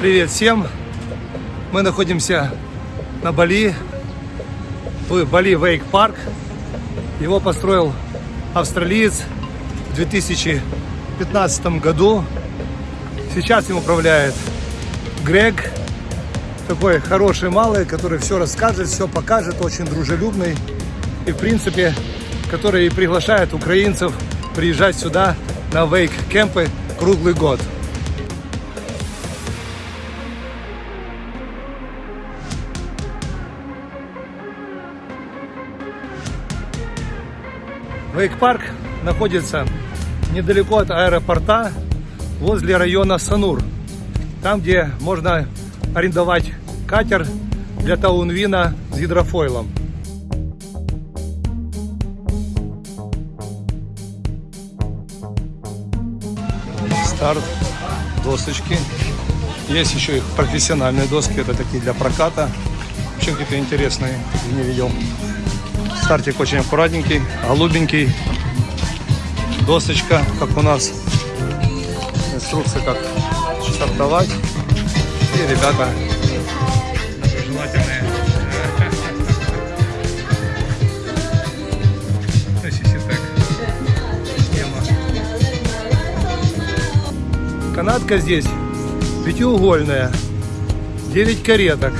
Привет всем! Мы находимся на Бали, в Бали Вейк Парк. Его построил австралиец в 2015 году. Сейчас им управляет Грег, такой хороший малый, который все расскажет, все покажет, очень дружелюбный. И в принципе, который и приглашает украинцев приезжать сюда на вейк-кемпы круглый год. Вейк-парк находится недалеко от аэропорта, возле района Санур. Там, где можно арендовать катер для таунвина с гидрофойлом. Старт, досочки. Есть еще их профессиональные доски, это такие для проката. Очень какие-то интересные, не видел. Стартик очень аккуратненький, голубенький. Досочка, как у нас. Инструкция, как стартовать. И ребята желательные. Канатка здесь пятиугольная, 9 кареток,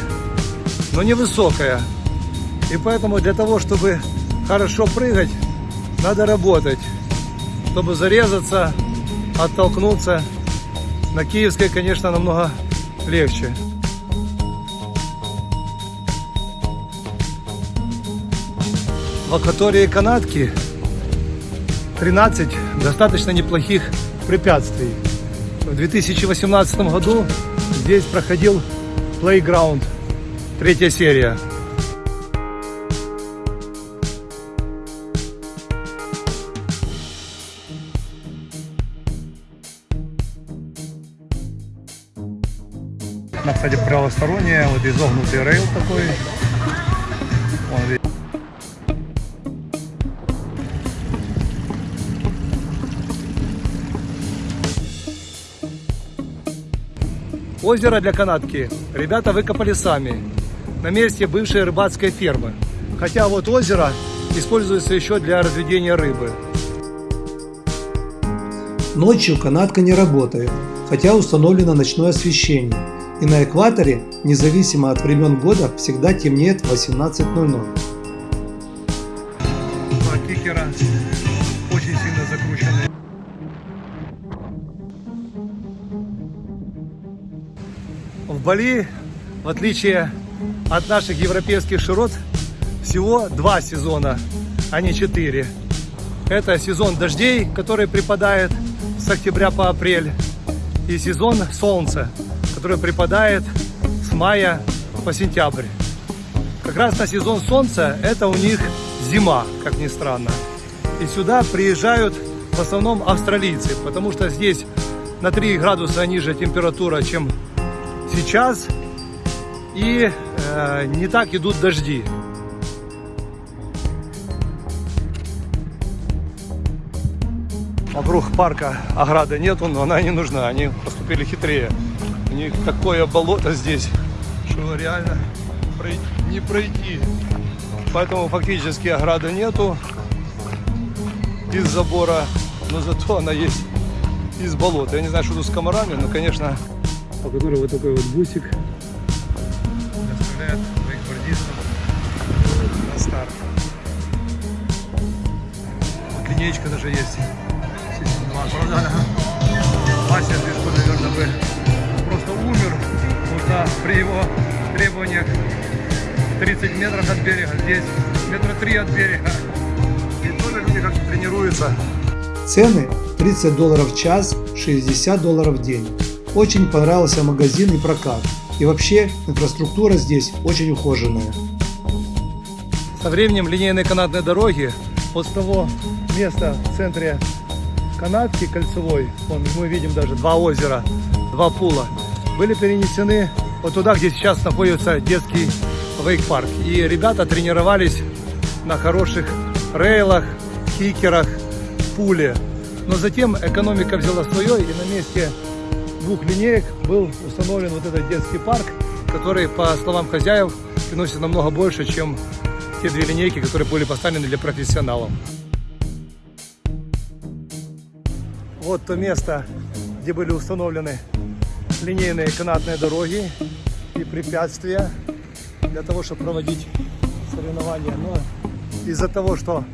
но невысокая. И поэтому для того, чтобы хорошо прыгать, надо работать. Чтобы зарезаться, оттолкнуться. На киевской, конечно, намного легче. В акватории канатки 13 достаточно неплохих препятствий. В 2018 году здесь проходил Playground, третья серия. Она, кстати, правосторонняя, вот изогнутый рейл такой. Озеро для канатки ребята выкопали сами на месте бывшей рыбацкой фермы. Хотя вот озеро используется еще для разведения рыбы. Ночью канатка не работает, хотя установлено ночное освещение и на экваторе, независимо от времен года, всегда темнеет в 18.00. Кикера очень сильно закрученный. В Бали, в отличие от наших европейских широт, всего два сезона, а не четыре. Это сезон дождей, который припадает с октября по апрель, и сезон солнца, который припадает с мая по сентябрь. Как раз на сезон солнца это у них зима, как ни странно. И сюда приезжают в основном австралийцы, потому что здесь на 3 градуса ниже температура, чем сейчас. И э, не так идут дожди. Вокруг парка ограды нету, но она не нужна. Они поступили хитрее. У них такое болото здесь, что реально не пройти. Поэтому фактически ограды нету из забора, но зато она есть из болота. Я не знаю, что тут с комарами, но, конечно, по которой вот такой вот бусик доставляет вейкбордистов на старт. Линеечка даже есть. Правда, Вася Движко, наверное, бы при его требованиях 30 метров от берега, здесь метра 3 от берега. И тоже люди как-то тренируются. Цены 30 долларов в час, 60 долларов в день. Очень понравился магазин и прокат. И вообще инфраструктура здесь очень ухоженная. Со временем линейные канатные дороги от того места в центре канатки кольцевой, вон, мы видим даже два озера, два пула, были перенесены вот туда, где сейчас находится детский вейк-парк. И ребята тренировались на хороших рейлах, кикерах, пуле. Но затем экономика взяла свое, и на месте двух линеек был установлен вот этот детский парк, который, по словам хозяев, приносит намного больше, чем те две линейки, которые были поставлены для профессионалов. Вот то место, где были установлены линейные канатные дороги и препятствия для того, чтобы проводить соревнования. Но из-за того, что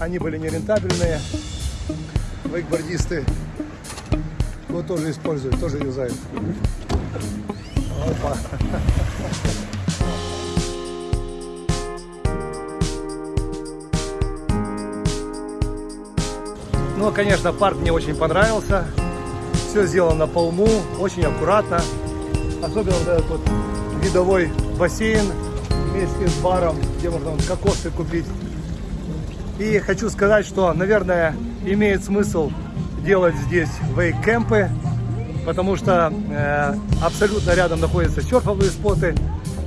они были нерентабельные, вейкбордисты его тоже используют, тоже юзают. Опа. Ну, конечно, парк мне очень понравился. Все сделано по уму, очень аккуратно. Особенно вот этот вот видовой бассейн вместе с баром, где можно кокосы купить. И хочу сказать, что, наверное, имеет смысл делать здесь вейк-кемпы, потому что э, абсолютно рядом находятся серфовые споты,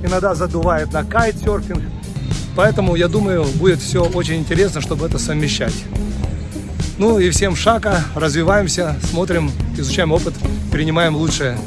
иногда задувает на кайт-серфинг. Поэтому, я думаю, будет все очень интересно, чтобы это совмещать. Ну и всем шага, развиваемся, смотрим, изучаем опыт, принимаем лучшее.